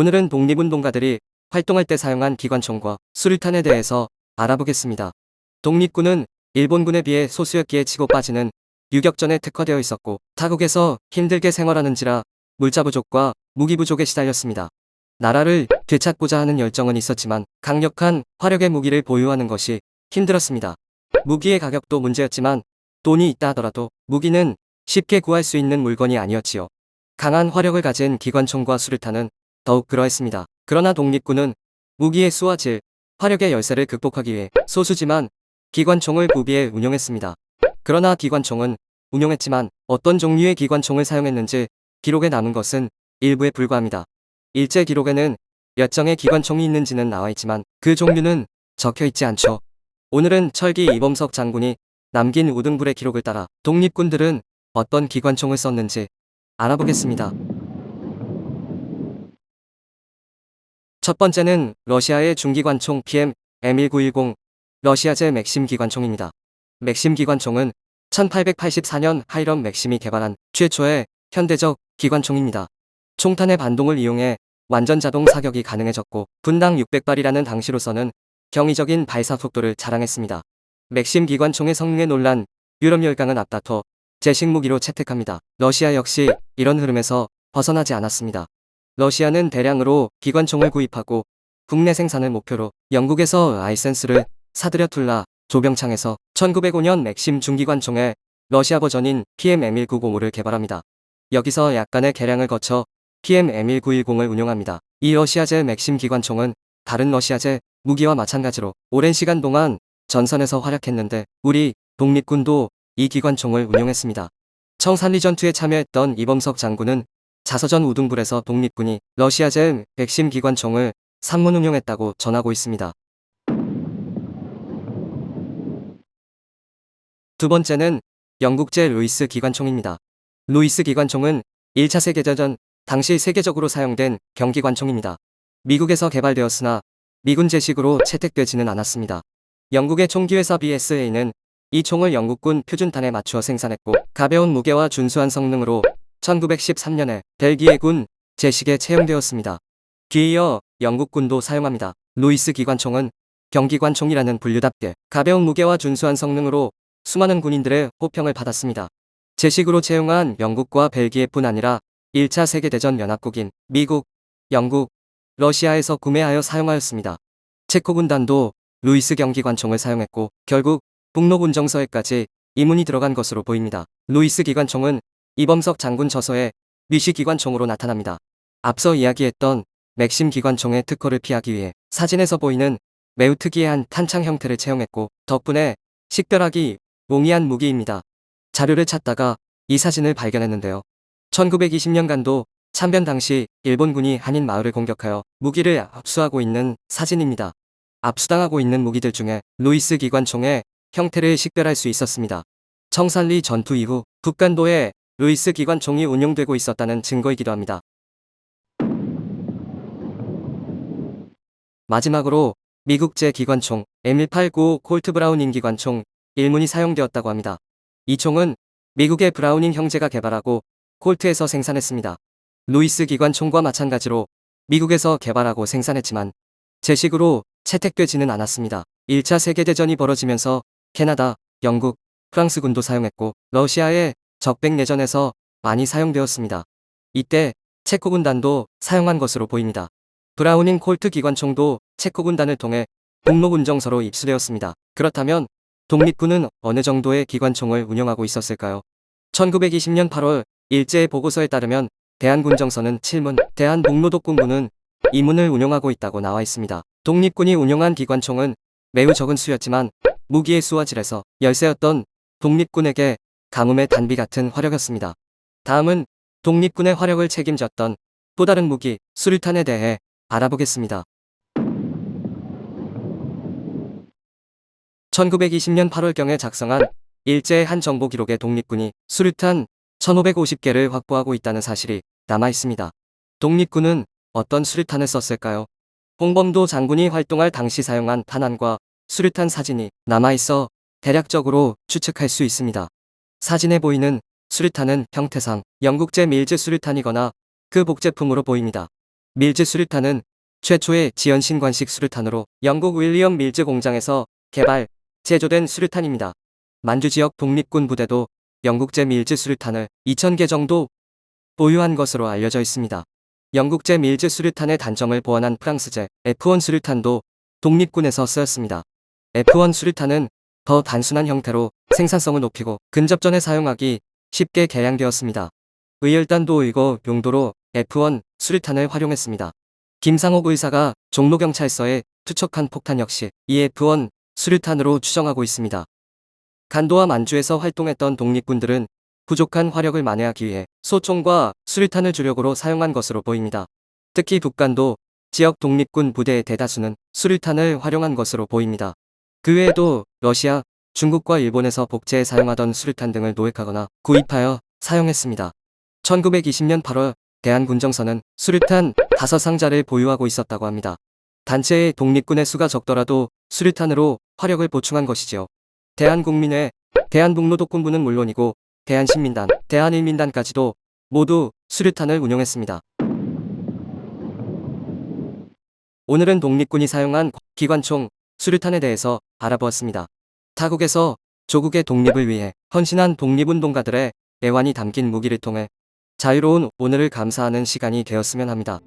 오늘은 독립운동가들이 활동할 때 사용한 기관총과 수류탄에 대해서 알아보겠습니다. 독립군은 일본군에 비해 소수였기에 치고 빠지는 유격전에 특화되어 있었고 타국에서 힘들게 생활하는지라 물자 부족과 무기 부족에 시달렸습니다. 나라를 되찾고자 하는 열정은 있었지만 강력한 화력의 무기를 보유하는 것이 힘들었습니다. 무기의 가격도 문제였지만 돈이 있다 하더라도 무기는 쉽게 구할 수 있는 물건이 아니었지요. 강한 화력을 가진 기관총과 수류탄은 더욱 그러했습니다. 그러나 독립군은 무기의 수와 질, 화력의 열세를 극복하기 위해 소수지만 기관총을 구비해 운용했습니다. 그러나 기관총은 운용했지만 어떤 종류의 기관총을 사용했는지 기록에 남은 것은 일부에 불과합니다. 일제 기록에는 몇 정의 기관총이 있는지는 나와 있지만 그 종류는 적혀 있지 않죠. 오늘은 철기 이범석 장군이 남긴 우등불의 기록을 따라 독립군들은 어떤 기관총을 썼는지 알아보겠습니다. 첫 번째는 러시아의 중기관총 PM M1910 러시아제 맥심 기관총입니다. 맥심 기관총은 1884년 하이럼 맥심이 개발한 최초의 현대적 기관총입니다. 총탄의 반동을 이용해 완전 자동 사격이 가능해졌고 분당 600발이라는 당시로서는 경이적인 발사 속도를 자랑했습니다. 맥심 기관총의 성능에 놀란 유럽 열강은 앞다퉈 제식 무기로 채택합니다. 러시아 역시 이런 흐름에서 벗어나지 않았습니다. 러시아는 대량으로 기관총을 구입하고 국내 생산을 목표로 영국에서 아이센스를 사들여 툴라 조병창에서 1905년 맥심 중기관총의 러시아 버전인 PM-M1905를 개발합니다. 여기서 약간의 개량을 거쳐 PM-M1910을 운용합니다. 이 러시아제 맥심 기관총은 다른 러시아제 무기와 마찬가지로 오랜 시간 동안 전선에서 활약했는데 우리 독립군도 이 기관총을 운용했습니다. 청산리 전투에 참여했던 이범석 장군은 자서전 우등불에서 독립군이 러시아제 맥심 기관총을 삼 문 운용했다고 전하고 있습니다. 두 번째는 영국제 루이스 기관총입니다. 루이스 기관총은 1차 세계대전 당시 세계적으로 사용된 경기관총입니다. 미국에서 개발되었으나 미군 제식으로 채택되지는 않았습니다. 영국의 총기회사 BSA는 이 총을 영국군 표준탄에 맞추어 생산했고 가벼운 무게와 준수한 성능으로 1913년에 벨기에 군 제식에 채용되었습니다. 뒤이어 영국군도 사용합니다. 루이스 기관총은 경기관총이라는 분류답게 가벼운 무게와 준수한 성능으로 수많은 군인들의 호평을 받았습니다. 제식으로 채용한 영국과 벨기에뿐 아니라 1차 세계대전 연합국인 미국, 영국, 러시아에서 구매하여 사용하였습니다. 체코 군단도 루이스 경기관총을 사용했고 결국 북로군정서에까지 이 문이 들어간 것으로 보입니다. 루이스 기관총은 이범석 장군 저서에 미시 기관총으로 나타납니다. 앞서 이야기했던 맥심 기관총의 특허를 피하기 위해 사진에서 보이는 매우 특이한 탄창 형태를 채용했고 덕분에 식별하기 용이한 무기입니다. 자료를 찾다가 이 사진을 발견했는데요. 1920년 간도 참변 당시 일본군이 한인 마을을 공격하여 무기를 압수하고 있는 사진입니다. 압수당하고 있는 무기들 중에 루이스 기관총의 형태를 식별할 수 있었습니다. 청산리 전투 이후 북간도에 루이스 기관총이 운용되고 있었다는 증거이기도 합니다. 마지막으로 미국제 기관총 M189 콜트 브라우닝 기관총 1문이 사용되었다고 합니다. 이 총은 미국의 브라우닝 형제가 개발하고 콜트에서 생산했습니다. 루이스 기관총과 마찬가지로 미국에서 개발하고 생산했지만 제식으로 채택되지는 않았습니다. 1차 세계대전이 벌어지면서 캐나다, 영국, 프랑스군도 사용했고 러시아의 적백 내전에서 많이 사용되었습니다. 이때 체코 군단도 사용한 것으로 보입니다. 브라우닝 콜트 기관총도 체코 군단을 통해 북로군정서로 입수되었습니다. 그렇다면 독립군은 어느 정도의 기관총을 운영하고 있었을까요? 1920년 8월 일제의 보고서에 따르면 대한군정서는 7문, 대한북로독군부는 2문을 운영하고 있다고 나와 있습니다. 독립군이 운영한 기관총은 매우 적은 수였지만 무기의 수와 질에서 열세였던 독립군에게 가뭄의 단비 같은 화력이었습니다. 다음은 독립군의 화력을 책임졌던 또 다른 무기, 수류탄에 대해 알아보겠습니다. 1920년 8월경에 작성한 일제의 한 정보 기록에 독립군이 수류탄 1550개를 확보하고 있다는 사실이 남아 있습니다. 독립군은 어떤 수류탄을 썼을까요? 홍범도 장군이 활동할 당시 사용한 탄환과 수류탄 사진이 남아 있어 대략적으로 추측할 수 있습니다. 사진에 보이는 수류탄은 형태상 영국제 밀즈 수류탄이거나 그 복제품으로 보입니다. 밀즈 수류탄은 최초의 지연신관식 수류탄으로 영국 윌리엄 밀즈 공장에서 개발, 제조된 수류탄입니다. 만주 지역 독립군 부대도 영국제 밀즈 수류탄을 2,000개 정도 보유한 것으로 알려져 있습니다. 영국제 밀즈 수류탄의 단점을 보완한 프랑스제 F1 수류탄도 독립군에서 쓰였습니다. F1 수류탄은 더 단순한 형태로 생산성을 높이고 근접전에 사용하기 쉽게 개량되었습니다. 의열단도 의거 용도로 F1 수류탄을 활용했습니다. 김상옥 의사가 종로경찰서에 투척한 폭탄 역시 이 F1 수류탄으로 추정하고 있습니다. 간도와 만주에서 활동했던 독립군들은 부족한 화력을 만회하기 위해 소총과 수류탄을 주력으로 사용한 것으로 보입니다. 특히 북간도 지역 독립군 부대의 대다수는 수류탄을 활용한 것으로 보입니다. 그 외에도 러시아, 중국과 일본에서 복제에 사용하던 수류탄 등을 노획하거나 구입하여 사용했습니다. 1920년 8월 대한군정서는 수류탄 5상자를 보유하고 있었다고 합니다. 단체의 독립군의 수가 적더라도 수류탄으로 화력을 보충한 것이지요. 대한국민회, 대한북로독군부는 물론이고 대한신민단, 대한일민단까지도 모두 수류탄을 운용했습니다. 오늘은 독립군이 사용한 기관총 수류탄에 대해서 알아보았습니다. 타국에서 조국의 독립을 위해 헌신한 독립운동가들의 애환이 담긴 무기를 통해 자유로운 오늘을 감사하는 시간이 되었으면 합니다.